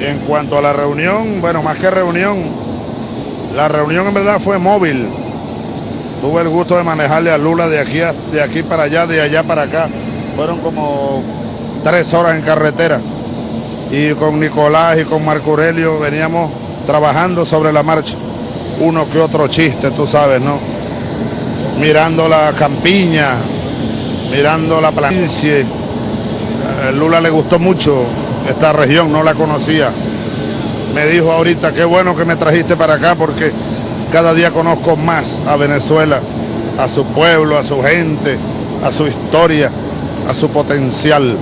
En cuanto a la reunión, bueno, más que reunión, la reunión en verdad fue móvil. Tuve el gusto de manejarle a Lula de aquí, de aquí para allá, de allá para acá. Fueron como tres horas en carretera. Y con Nicolás y con Marco Aurelio veníamos trabajando sobre la marcha. Uno que otro chiste, tú sabes, ¿no? Mirando la campiña, mirando la planicie. Eh, Lula le gustó mucho esta región, no la conocía. Me dijo ahorita, qué bueno que me trajiste para acá porque cada día conozco más a Venezuela, a su pueblo, a su gente, a su historia, a su potencial.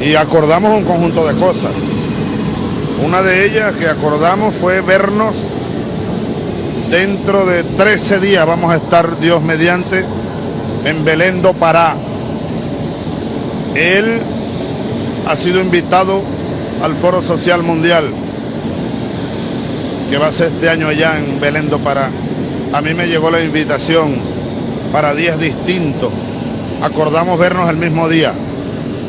Y acordamos un conjunto de cosas. Una de ellas que acordamos fue vernos dentro de 13 días, vamos a estar Dios mediante, en Belén do Pará. Él ha sido invitado al Foro Social Mundial, que va a ser este año allá en Belén do Pará. A mí me llegó la invitación para días distintos. Acordamos vernos el mismo día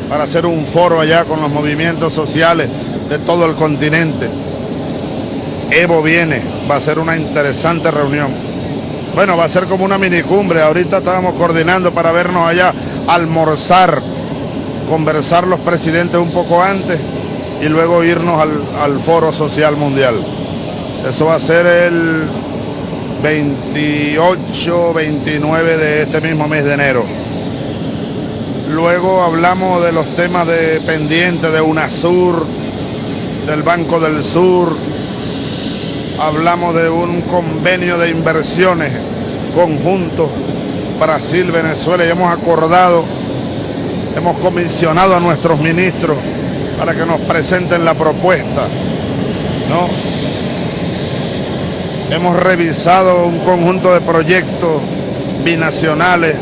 para hacer un foro allá con los movimientos sociales de todo el continente. Evo viene, va a ser una interesante reunión. Bueno, va a ser como una minicumbre. Ahorita estábamos coordinando para vernos allá, almorzar, conversar los presidentes un poco antes y luego irnos al, al Foro Social Mundial. Eso va a ser el 28, 29 de este mismo mes de enero. Luego hablamos de los temas de pendiente de UNASUR, del Banco del Sur. Hablamos de un convenio de inversiones conjunto Brasil, Venezuela y hemos acordado, hemos comisionado a nuestros ministros para que nos presenten la propuesta. ¿no? Hemos revisado un conjunto de proyectos binacionales,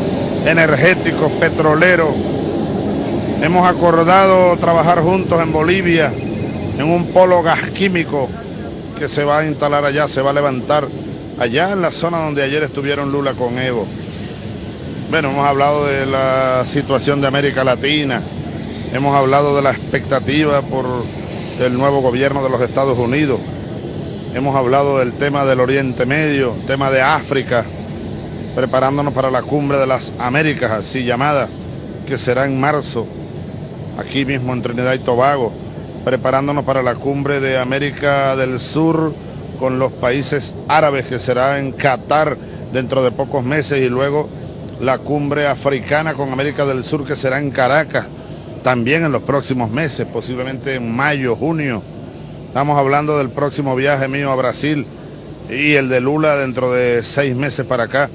energéticos, petroleros. Hemos acordado trabajar juntos en Bolivia en un polo gas químico que se va a instalar allá, se va a levantar allá en la zona donde ayer estuvieron Lula con Evo. Bueno, hemos hablado de la situación de América Latina, hemos hablado de la expectativa por el nuevo gobierno de los Estados Unidos, hemos hablado del tema del Oriente Medio, tema de África, preparándonos para la cumbre de las Américas, así llamada, que será en marzo, aquí mismo en Trinidad y Tobago, preparándonos para la cumbre de América del Sur con los países árabes, que será en Qatar dentro de pocos meses, y luego la cumbre africana con América del Sur, que será en Caracas, también en los próximos meses, posiblemente en mayo, junio. Estamos hablando del próximo viaje mío a Brasil y el de Lula dentro de seis meses para acá,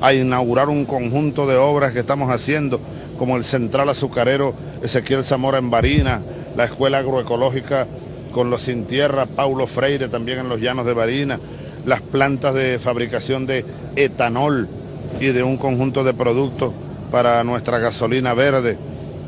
a inaugurar un conjunto de obras que estamos haciendo, como el Central Azucarero Ezequiel Zamora en Barina, la Escuela Agroecológica con los sin tierra, Paulo Freire también en los llanos de Barina, las plantas de fabricación de etanol y de un conjunto de productos para nuestra gasolina verde.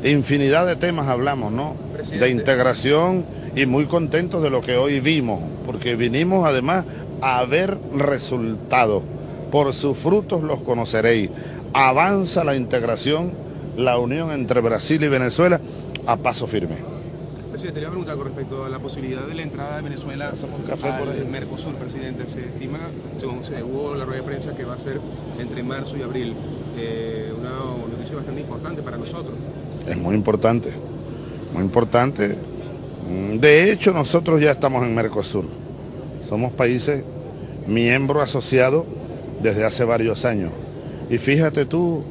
Infinidad de temas hablamos, ¿no? De integración y muy contentos de lo que hoy vimos, porque vinimos además a ver resultados. Por sus frutos los conoceréis. Avanza la integración, la unión entre Brasil y Venezuela a paso firme. Presidente, le voy a preguntar con respecto a la posibilidad de la entrada de Venezuela al Mercosur, presidente. Se estima, según se hubo la rueda de prensa, que va a ser entre marzo y abril. Eh, una noticia bastante importante para nosotros. Es muy importante, muy importante. De hecho, nosotros ya estamos en Mercosur. Somos países miembros asociados desde hace varios años. Y fíjate tú,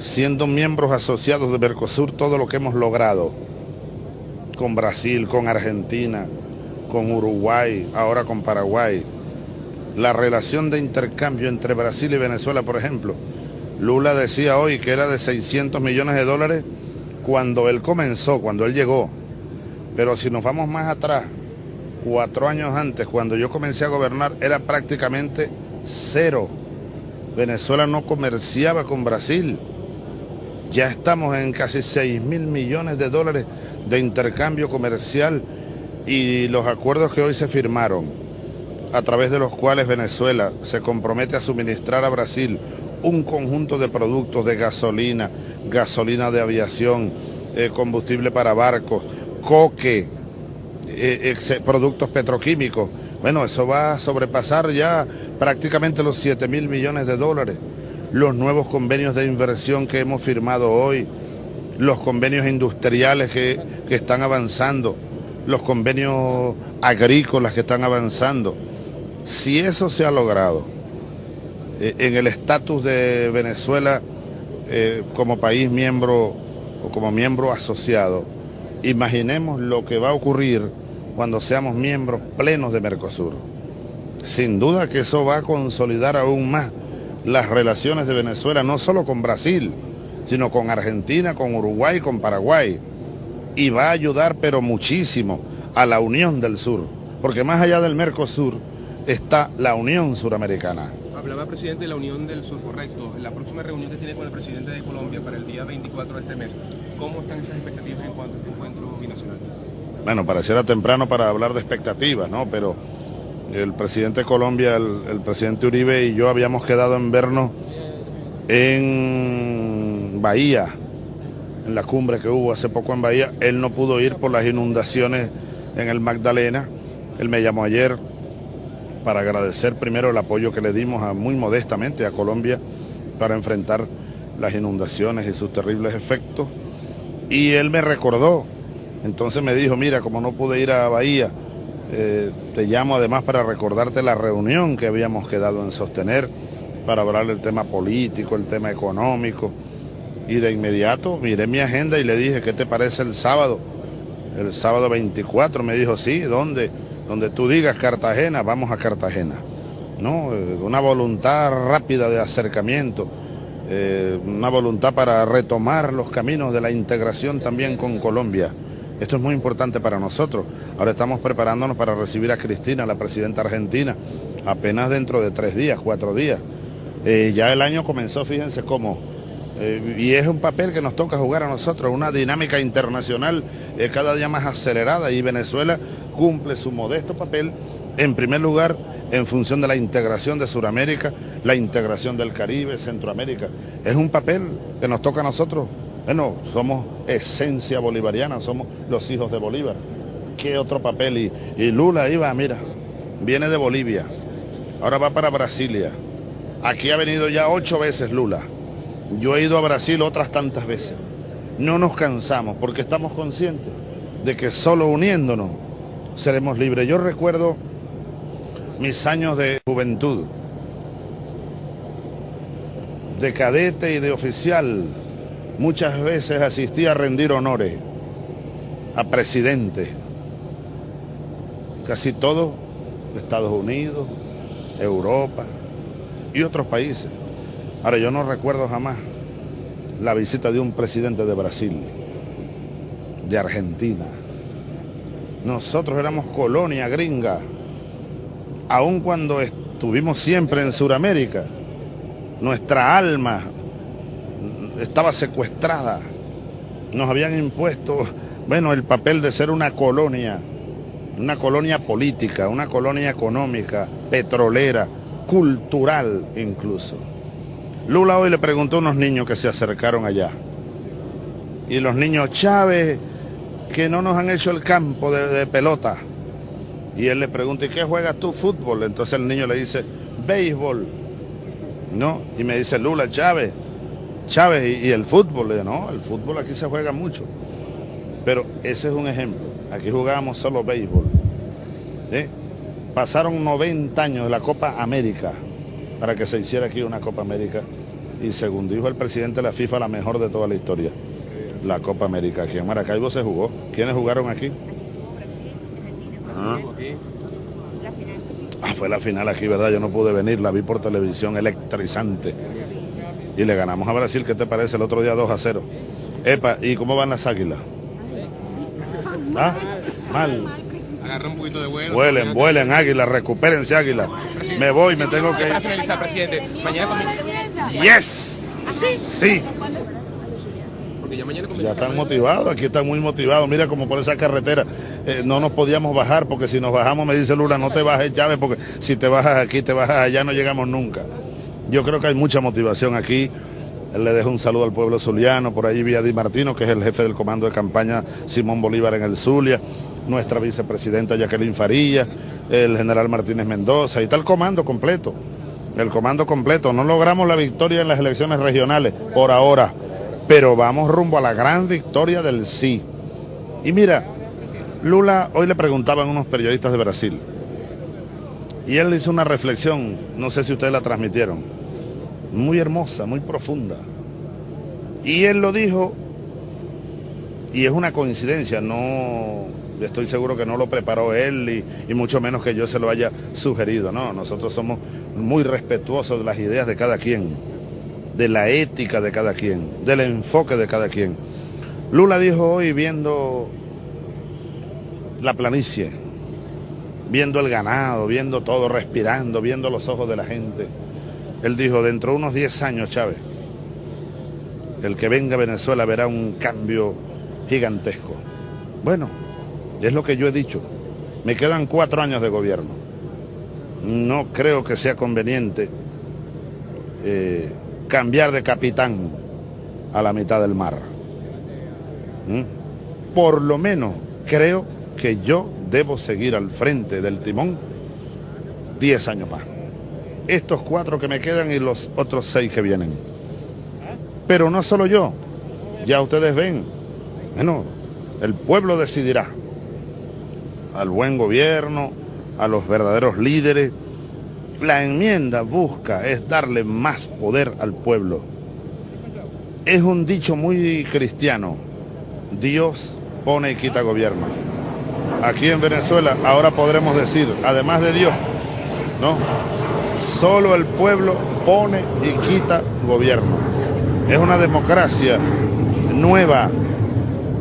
siendo miembros asociados de Mercosur, todo lo que hemos logrado con Brasil, con Argentina, con Uruguay, ahora con Paraguay. La relación de intercambio entre Brasil y Venezuela, por ejemplo. Lula decía hoy que era de 600 millones de dólares cuando él comenzó, cuando él llegó. Pero si nos vamos más atrás, cuatro años antes, cuando yo comencé a gobernar, era prácticamente cero. Venezuela no comerciaba con Brasil. Ya estamos en casi 6 mil millones de dólares de intercambio comercial y los acuerdos que hoy se firmaron, a través de los cuales Venezuela se compromete a suministrar a Brasil un conjunto de productos de gasolina, gasolina de aviación, eh, combustible para barcos, coque, eh, productos petroquímicos. Bueno, eso va a sobrepasar ya prácticamente los 7 mil millones de dólares. Los nuevos convenios de inversión que hemos firmado hoy, los convenios industriales que, que están avanzando, los convenios agrícolas que están avanzando. Si eso se ha logrado eh, en el estatus de Venezuela eh, como país miembro o como miembro asociado, imaginemos lo que va a ocurrir cuando seamos miembros plenos de Mercosur. Sin duda que eso va a consolidar aún más las relaciones de Venezuela, no solo con Brasil, sino con Argentina, con Uruguay, con Paraguay. Y va a ayudar, pero muchísimo, a la unión del sur. Porque más allá del Mercosur está la Unión Suramericana. Hablaba presidente de la Unión del Sur, correcto. La próxima reunión que tiene con el presidente de Colombia para el día 24 de este mes, ¿cómo están esas expectativas en cuanto a este encuentro binacional? Bueno, pareciera temprano para hablar de expectativas, ¿no? Pero el presidente de Colombia, el, presidente Uribe y yo habíamos quedado en vernos en Bahía, en la cumbre que hubo hace poco en Bahía. Él no pudo ir por las inundaciones en el Magdalena. Él me llamó ayer para agradecer primero el apoyo que le dimos a, muy modestamente a Colombia para enfrentar las inundaciones y sus terribles efectos. Y él me recordó, entonces me dijo, mira, como no pude ir a Bahía, eh, te llamo además para recordarte la reunión que habíamos quedado en sostener para hablar del tema político, el tema económico. Y de inmediato miré mi agenda y le dije, ¿qué te parece el sábado? El sábado 24 me dijo, sí, ¿dónde? Donde tú digas Cartagena, vamos a Cartagena. ¿No? Eh, una voluntad rápida de acercamiento, eh, una voluntad para retomar los caminos de la integración también con Colombia. Esto es muy importante para nosotros. Ahora estamos preparándonos para recibir a Cristina, la presidenta argentina, apenas dentro de tres días, cuatro días. Eh, ya el año comenzó, fíjense cómo. Eh, y es un papel que nos toca jugar a nosotros, una dinámica internacional eh, cada día más acelerada y Venezuela cumple su modesto papel, en primer lugar, en función de la integración de Sudamérica, la integración del Caribe, Centroamérica. Es un papel que nos toca a nosotros bueno, somos esencia bolivariana, somos los hijos de Bolívar. ¿Qué otro papel? Y, Lula iba, mira, viene de Bolivia, ahora va para Brasilia. Aquí ha venido ya ocho veces Lula. Yo he ido a Brasil otras tantas veces. No nos cansamos porque estamos conscientes de que solo uniéndonos seremos libres. Yo recuerdo mis años de juventud, de cadete y de oficial muchas veces asistí a rendir honores a presidentes, casi todos Estados Unidos, Europa y otros países. Ahora yo no recuerdo jamás la visita de un presidente de Brasil, de Argentina. Nosotros éramos colonia gringa, aun cuando estuvimos siempre en Sudamérica. Nuestra alma estaba secuestrada. Nos habían impuesto, bueno, el papel de ser una colonia, una colonia política, una colonia económica, petrolera, cultural incluso. Lula hoy le preguntó a unos niños que se acercaron allá. Y los niños, Chávez, que no nos han hecho el campo de, pelota. Y él le pregunta, ¿y qué juegas tú? Fútbol. Entonces el niño le dice, béisbol. ¿No? Y me dice, Lula, Chávez, Chávez y, el fútbol. No, el fútbol aquí se juega mucho. Pero ese es un ejemplo. Aquí jugábamos solo béisbol. Pasaron 90 años de la Copa América para que se hiciera aquí una Copa América. Y según dijo el presidente de la FIFA, la mejor de toda la historia. La Copa América. Aquí en Maracaibo se jugó. ¿Quiénes jugaron aquí? Ah. ah, fue la final aquí, ¿verdad? Yo no pude venir, la vi por televisión electrizante y le ganamos a Brasil, ¿qué te parece? El otro día 2 a 0. Epa, ¿y cómo van las águilas? ¿Ah? Mal. Agarra un poquito de vuelo. Vuelen, vuelen, águilas, recupérense águilas. Me voy, me tengo que ir. finalizar, presidente. Mañana Yes. Sí. ya están motivados, aquí están muy motivados. Mira como por esa carretera eh, no nos podíamos bajar porque si nos bajamos me dice Lula, no te bajes Chávez porque si te bajas aquí, te bajas allá, no llegamos nunca. Yo creo que hay mucha motivación aquí le dejo un saludo al pueblo zuliano, por ahí vi a Di Martino, que es el jefe del comando de campaña Simón Bolívar en el Zulia, nuestra vicepresidenta Jacqueline Farilla, el general Martínez Mendoza y tal comando completo, el comando completo. No logramos la victoria en las elecciones regionales por ahora, pero vamos rumbo a la gran victoria del sí. Y mira, Lula, hoy le preguntaban unos periodistas de Brasil, y él hizo una reflexión, no sé si ustedes la transmitieron, muy hermosa, muy profunda. Y él lo dijo, y es una coincidencia, no estoy seguro que no lo preparó él y, mucho menos que yo se lo haya sugerido. No, nosotros somos muy respetuosos de las ideas de cada quien, de la ética de cada quien, del enfoque de cada quien. Lula dijo hoy viendo la planicie, viendo el ganado, viendo todo, respirando, viendo los ojos de la gente. Él dijo, dentro de unos 10 años, Chávez, el que venga a Venezuela verá un cambio gigantesco. Bueno, es lo que yo he dicho. Me quedan cuatro años de gobierno. No creo que sea conveniente eh, cambiar de capitán a la mitad del mar. ¿Mm? Por lo menos creo que yo debo seguir al frente del timón 10 años más. Estos cuatro que me quedan y los otros seis que vienen. Pero no solo yo, ya ustedes ven, bueno, el pueblo decidirá al buen gobierno, a los verdaderos líderes. La enmienda busca es darle más poder al pueblo. Es un dicho muy cristiano. Dios pone y quita gobierno. Aquí en Venezuela ahora podremos decir, además de Dios, ¿no? Solo el pueblo pone y quita gobierno. Es una democracia nueva.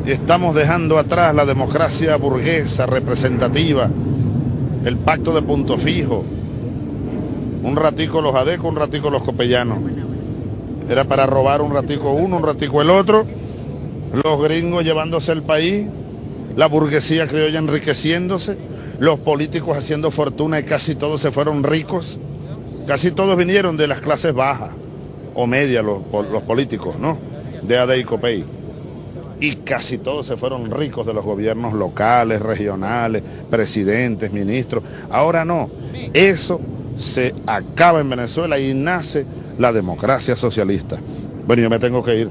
Estamos dejando atrás la democracia burguesa, representativa, el pacto de punto fijo. Un ratico los adecos, un ratico los copellanos. Era para robar un ratico uno, un ratico el otro. Los gringos llevándose el país la burguesía criolla enriqueciéndose, los políticos haciendo fortuna y casi todos se fueron ricos, casi todos vinieron de las clases bajas o medias los, políticos, ¿no? De AD y. Y casi todos se fueron ricos de los gobiernos locales, regionales, presidentes, ministros. Ahora no, eso se acaba en Venezuela y nace la democracia socialista. Bueno, yo me tengo que ir.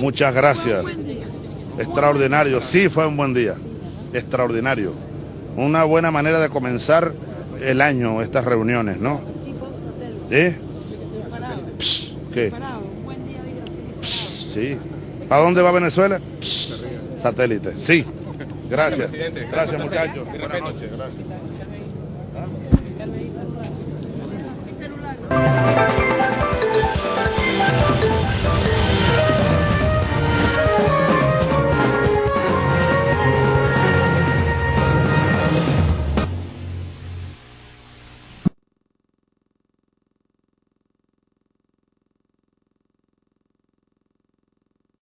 Muchas gracias. Extraordinario, sí fue un buen día. Extraordinario. Una buena manera de comenzar el año, estas reuniones, ¿no? ¿Eh? ¿Qué? sí. ¿Para dónde va Venezuela? Satélite. Sí. Gracias. Gracias, muchachos. Buenas noches. Gracias.